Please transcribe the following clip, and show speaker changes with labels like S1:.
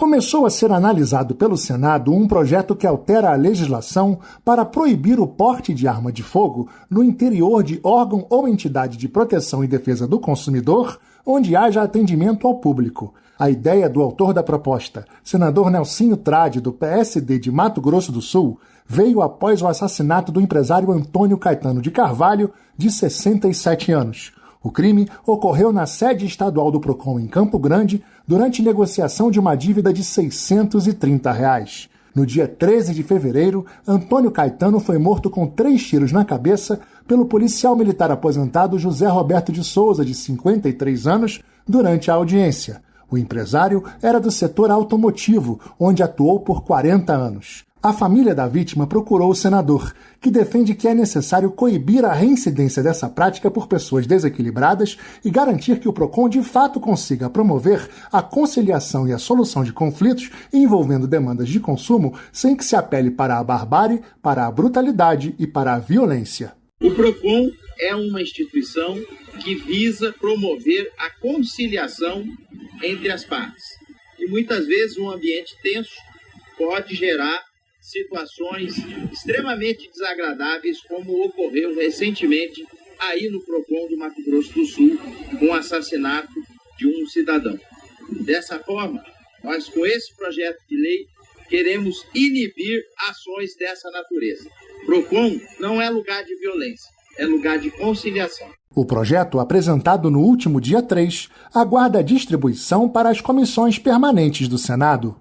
S1: começou a ser analisado pelo Senado um projeto que altera a legislação para proibir o porte de arma de fogo no interior de órgão ou entidade de proteção e defesa do consumidor onde haja atendimento ao público. A ideia do autor da proposta, senador Nelsinho Trade, do PSD de Mato Grosso do Sul, veio após o assassinato do empresário Antônio Caetano de Carvalho, de 67 anos. O crime ocorreu na sede estadual do PROCON em Campo Grande durante negociação de uma dívida de 630 reais. No dia 13 de fevereiro, Antônio Caetano foi morto com três tiros na cabeça pelo policial militar aposentado José Roberto de Souza, de 53 anos, durante a audiência. O empresário era do setor automotivo, onde atuou por 40 anos. A família da vítima procurou o senador, que defende que é necessário coibir a reincidência dessa prática por pessoas desequilibradas e garantir que o PROCON de fato consiga promover a conciliação e a solução de conflitos envolvendo demandas de consumo sem que se apele para a barbárie, para a brutalidade e para a violência.
S2: O PROCON é uma instituição que visa promover a conciliação entre as partes. E muitas vezes um ambiente tenso pode gerar situações extremamente desagradáveis, como ocorreu recentemente aí no PROCON do Mato Grosso do Sul, com o assassinato de um cidadão. Dessa forma, nós com esse projeto de lei queremos inibir ações dessa natureza. PROCON não é lugar de violência, é lugar de conciliação.
S1: O projeto, apresentado no último dia 3, aguarda distribuição para as comissões permanentes do Senado.